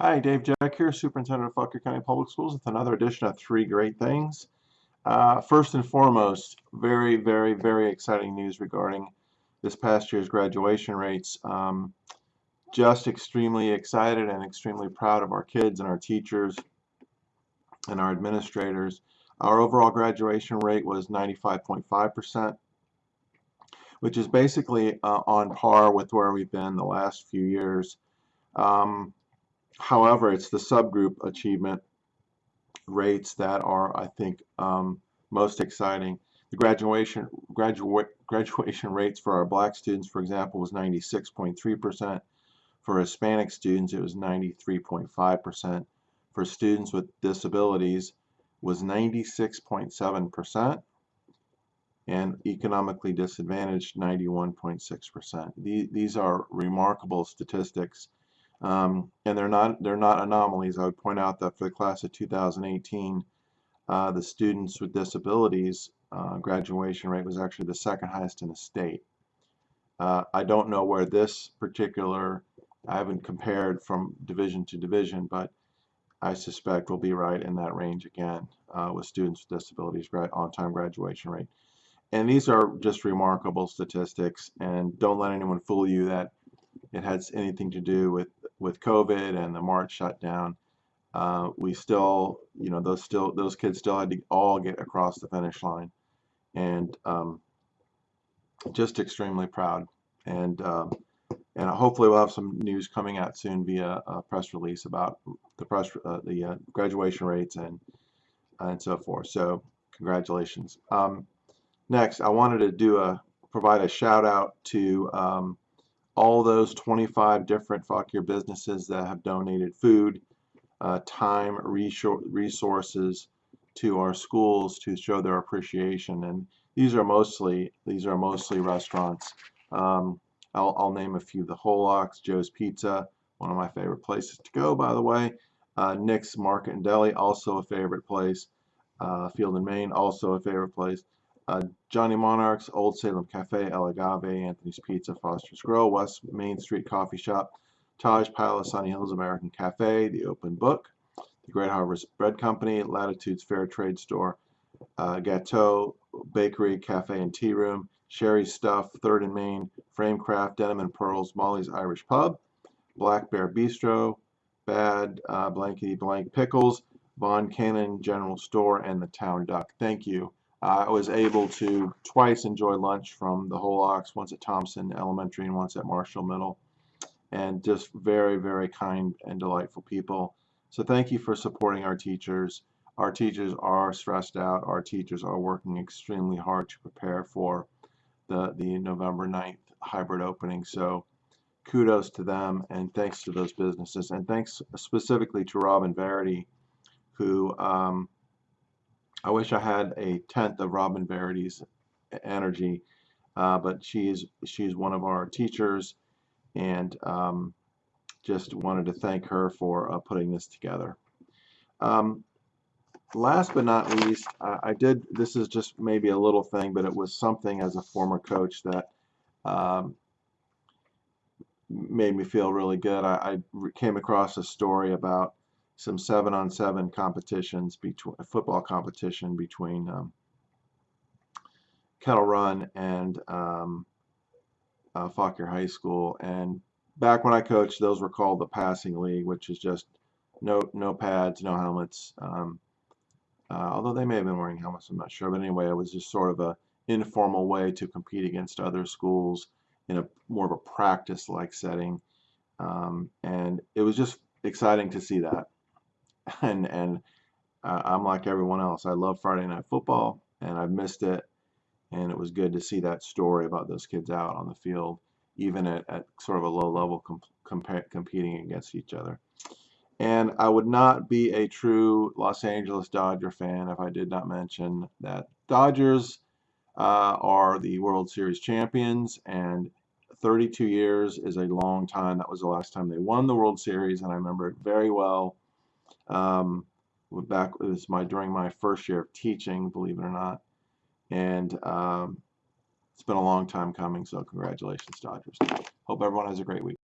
Hi, Dave Jack here, Superintendent of Fauquier County Public Schools with another edition of Three Great Things. Uh, first and foremost, very, very, very exciting news regarding this past year's graduation rates. Um, just extremely excited and extremely proud of our kids and our teachers and our administrators. Our overall graduation rate was 95.5%, which is basically uh, on par with where we've been the last few years. Um, However, it's the subgroup achievement rates that are, I think, um, most exciting. The graduation graduation rates for our black students, for example, was 96.3%. For Hispanic students, it was 93.5%. For students with disabilities, was 96.7%, and economically disadvantaged, 91.6%. These are remarkable statistics um, and they're not they're not anomalies. I would point out that for the class of 2018, uh, the students with disabilities uh, graduation rate was actually the second highest in the state. Uh, I don't know where this particular I haven't compared from division to division, but I suspect we'll be right in that range again uh, with students with disabilities on-time graduation rate. And these are just remarkable statistics, and don't let anyone fool you that it has anything to do with with COVID and the March shutdown, uh, we still, you know, those still those kids still had to all get across the finish line, and um, just extremely proud. And um, and hopefully we'll have some news coming out soon via a press release about the press uh, the uh, graduation rates and and so forth. So congratulations. Um, next, I wanted to do a provide a shout out to um, all those 25 different Fauquier businesses that have donated food, uh, time, resources to our schools to show their appreciation. And these are mostly these are mostly restaurants. Um, I'll, I'll, name a few: the Ox, Joe's Pizza, one of my favorite places to go, by the way. Uh, Nick's Market and Deli, also a favorite place. Uh, Field and Main, also a favorite place uh, Johnny Monarch's, Old Salem Cafe, El Agave, Anthony's Pizza, Foster's Grill, West Main Street Coffee Shop, Taj Palace, Sunny Hills American Cafe, The Open Book, The Great Harvest Bread Company, Latitudes Fair Trade Store, uh, Gateau, Bakery, Cafe and Tea Room, Sherry's Stuff, Third and Main, Framecraft, Denim and Pearls, Molly's Irish Pub, Black Bear Bistro, Bad uh, Blankety Blank Pickles, Von Cannon General Store, and the Town Duck. Thank you. I was able to twice enjoy lunch from the whole Ox, once at Thompson Elementary and once at Marshall Middle. And just very, very kind and delightful people. So thank you for supporting our teachers. Our teachers are stressed out. Our teachers are working extremely hard to prepare for the, the November 9th hybrid opening. So kudos to them and thanks to those businesses. And thanks specifically to Robin Verity, who um, I wish I had a tenth of Robin Verity's energy, uh, but she's she's one of our teachers, and um, just wanted to thank her for uh, putting this together. Um, last but not least, I, I, did. This is just maybe a little thing, but it was something as a former coach that um, made me feel really good. I, I came across a story about some seven on seven competitions between football competition between um, Kettle Run and um, uh, Fauquier High School. And back when I coached, those were called the passing league, which is just no no pads, no helmets. Um, uh, although they may have been wearing helmets, I'm not sure. But anyway, it was just sort of a informal way to compete against other schools in a more of a practice-like setting. Um, and it was just exciting to see that. and and uh, I'm like everyone else. I love Friday Night Football, and I've missed it. And it was good to see that story about those kids out on the field, even at, at sort of a low level, competing against each other. And I would not be a true Los Angeles Dodger fan if I did not mention that Dodgers uh, are the World Series champions, and 32 years is a long time. That was the last time they won the World Series, and I remember it very well. Um, back it was my during my first year of teaching, believe it or not, and um, it's been a long time coming. So congratulations, Dodgers. Hope everyone has a great week.